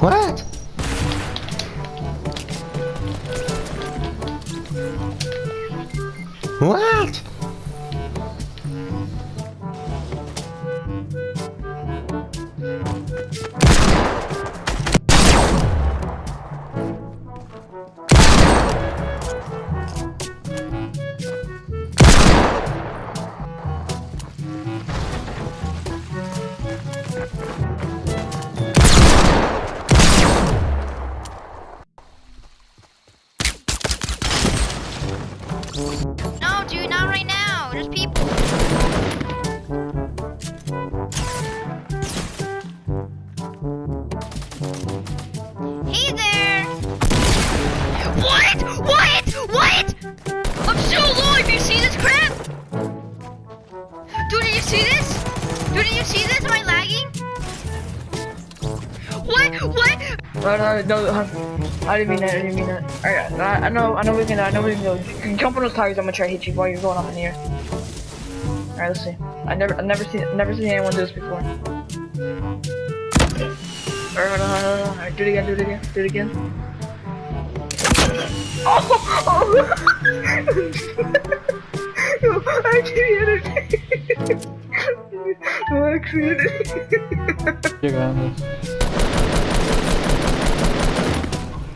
What? No, dude, not right now. There's people. Hey there! What? What? What? I'm still alive! You see this crap? Dude, did you see this? Dude, did you see this? Am I lagging? What? What? No, no, no, huh, I didn't mean that, I didn't mean that. Alright, I, I know, I know we can, I know we can go. Jump on those tires, I'm gonna try to hit you while you're going up in the air. Alright, let's see. I never, I never seen, never seen anyone do this before. On, hold on. Alright, do it again, do it again, do it again. Oh! oh. no, I can't No accident.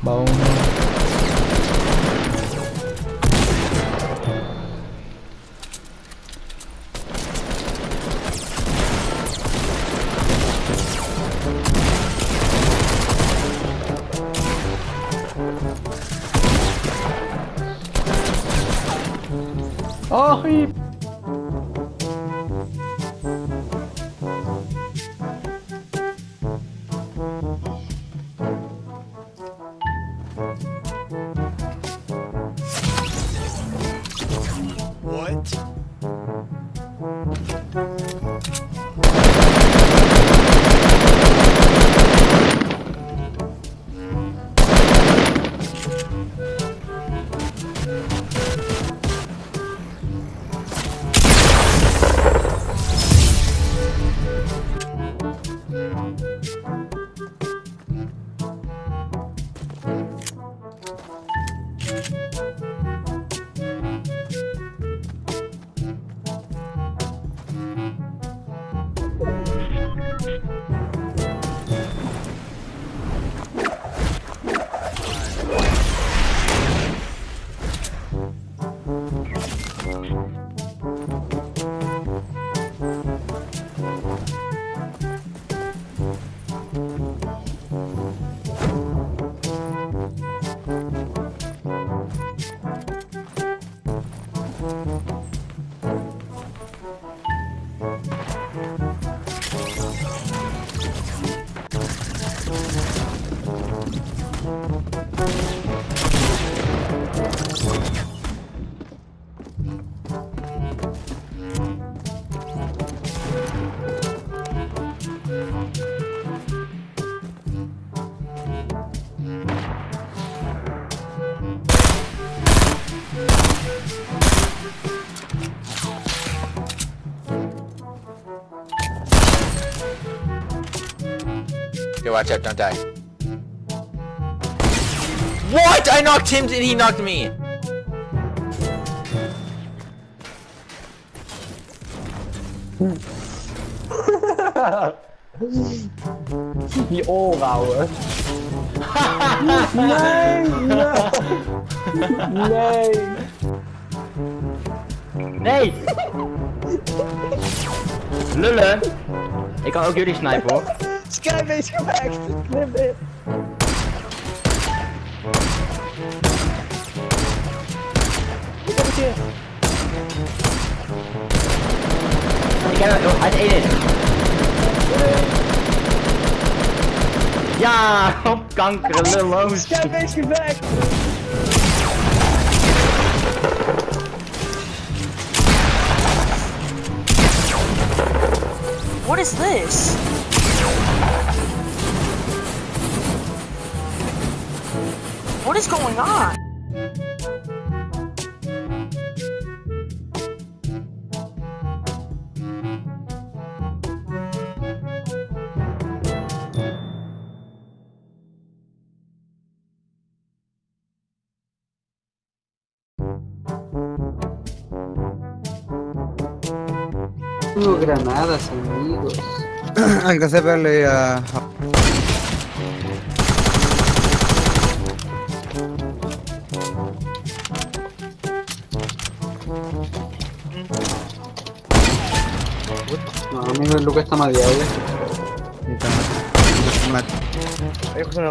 Va uno. ¡Ay! Yo, watch out, don't die. What? I knocked him and he knocked me. Die. Nee, nee. Nee. Nee! Lullen! Ik kan ook jullie snipen hoor. Skybase gemaakt. Knip dit. Ik heb het hier. Ik heb hem, hij is 1 in. Ja, op kanker, lulloos. Skybase gemaakt. What is this? What is going on? Tengo granadas, amigos. Alcancé a verle a... No, amigo, el Luca está más diable. Está más. Ay, se me.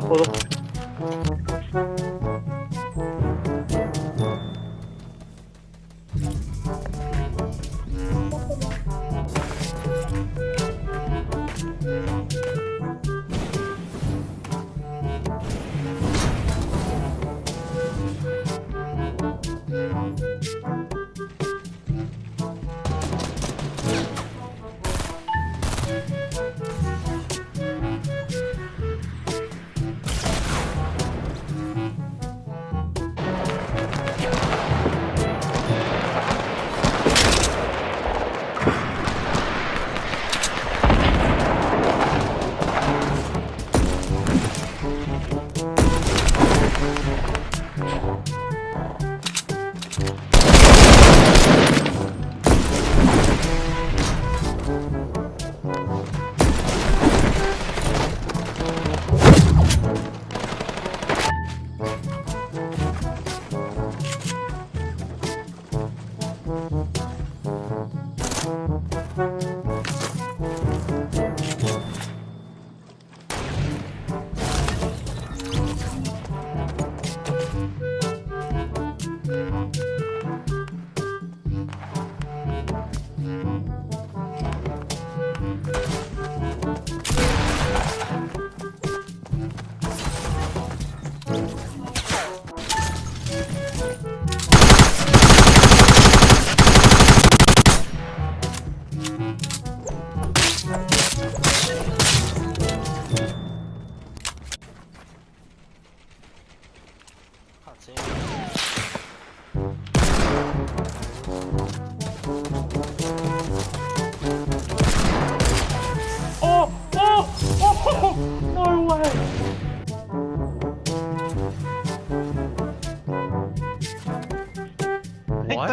What?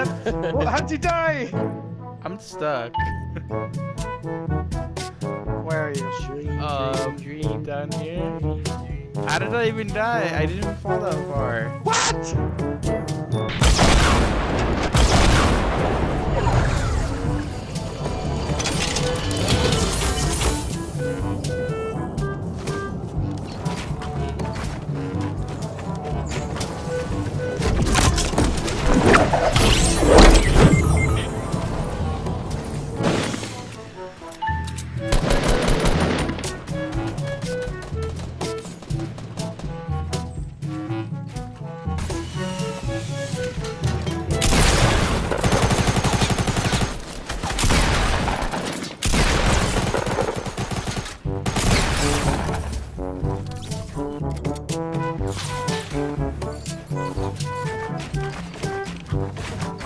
What? How'd you die? I'm stuck. Where are you? Um, dream down here. How did I even die? I didn't fall that far. What?